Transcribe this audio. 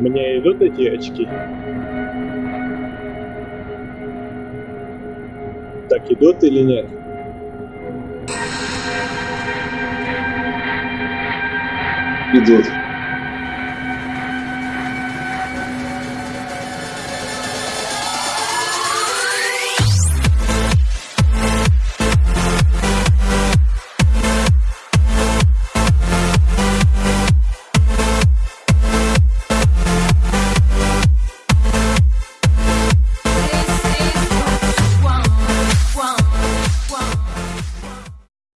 Мне идут эти очки? Так идут или нет? Идут.